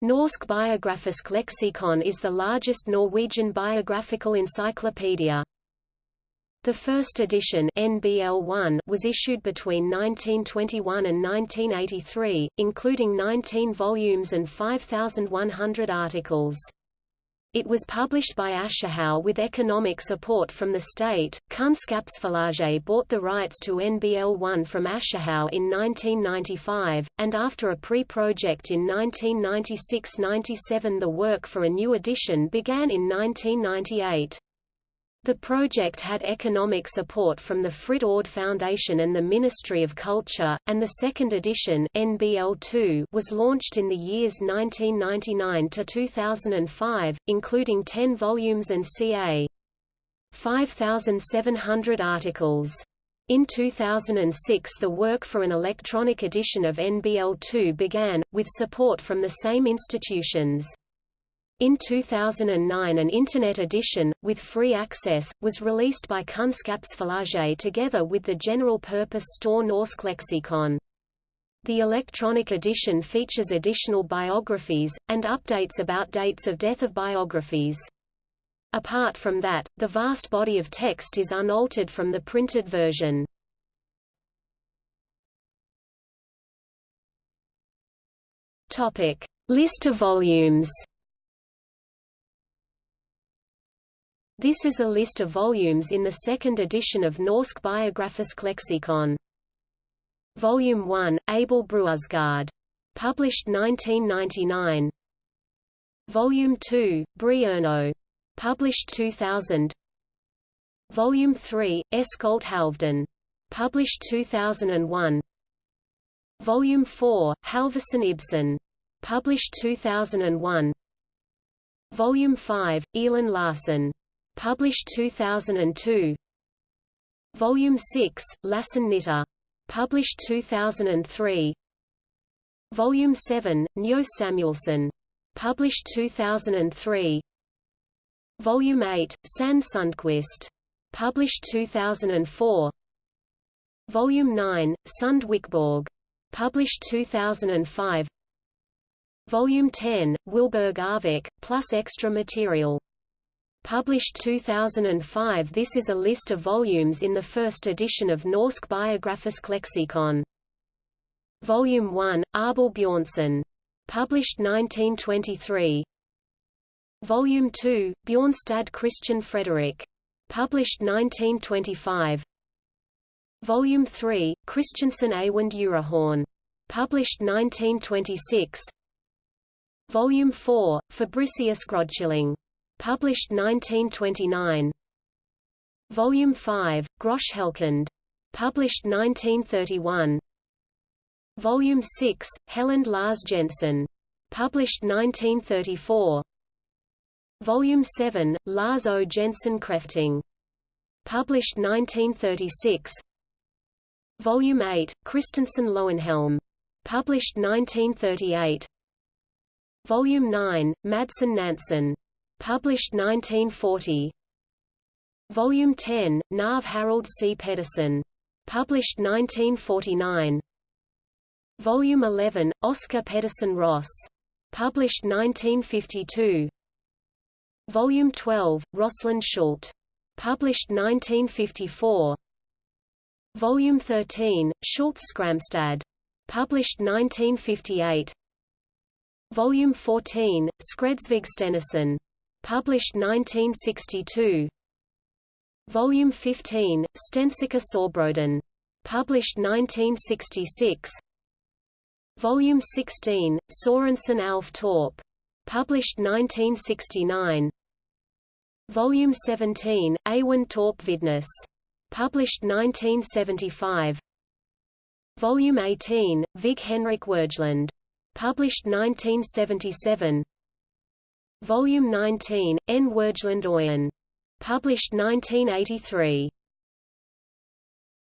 Norsk Biografisk Leksikon is the largest Norwegian biographical encyclopedia. The first edition NBL1 was issued between 1921 and 1983, including 19 volumes and 5,100 articles. It was published by Aschehoug with economic support from the state. Kunnskapsforlaget bought the rights to NBL1 from Aschehoug in 1995, and after a pre-project in 1996–97 the work for a new edition began in 1998. The project had economic support from the Fritt Ord Foundation and the Ministry of Culture, and the second edition NBL2 was launched in the years 1999 to 2005, including 10 volumes and ca. 5,700 articles. In 2006 the work for an electronic edition of NBL2 began, with support from the same institutions. In 2009 an Internet edition, with free access, was released by Kunnskapsforlaget together with the general-purpose Store norske leksikon. The electronic edition features additional biographies, and updates about dates of death of biographies. Apart from that, the vast body of text is unaltered from the printed version. List of volumes This is a list of volumes in the second edition of Norsk Biografisk Leksikon. Volume 1, Abel Bruusgaard. Published 1999. Volume 2, Brierno. Published 2000. Volume 3, Eskolt Halvden. Published 2001. Volume 4, Halvorsen Ibsen. Published 2001. Volume 5, Elin Larsen. Published 2002 Volume 6, Lassen Knitter. Published 2003 Volume 7, Njo Samuelsen. Published 2003 Volume 8, Sand Sundquist. Published 2004 Volume 9, Sund Wikborg. Published 2005 Volume 10, Wilberg Arvik, plus extra material Published 2005 This is a list of volumes in the first edition of Norsk Biografisk Leksikon. Volume 1, Abel Bjornson. Published 1923. Volume 2, Bjornstad Christian Frederick. Published 1925. Volume 3, Christiansen Awand Urahorn. Published 1926. Volume 4, Fabricius Grodchilling. Published 1929. Volume 5, Groschhelkund. Published 1931. Volume 6, Helland Lars Jensen. Published 1934. Volume 7, Lars O. Jensen Krefting. Published 1936. Volume 8, Christensen Lowenhelm. Published 1938. Volume 9, Madsen Nansen. Published 1940. Volume 10, Nav Harold C. Pedersen. Published 1949. Volume 11, Oscar Pedersen Ross. Published 1952. Volume 12, Rosalind Schult. Published 1954. Volume 13, Schultz Skramstad. Published 1958. Volume 14, Skredsvig Stenison. Published 1962. Volume 15, Stensika Sorbroden. Published 1966. Volume 16, Sorensen Alf Torp. Published 1969. Volume 17, Awan Torp Vidness. Published 1975. Volume 18, Vig Henrik Wergeland. Published 1977. Volume 19, N. Wergeland Oyen. Published 1983.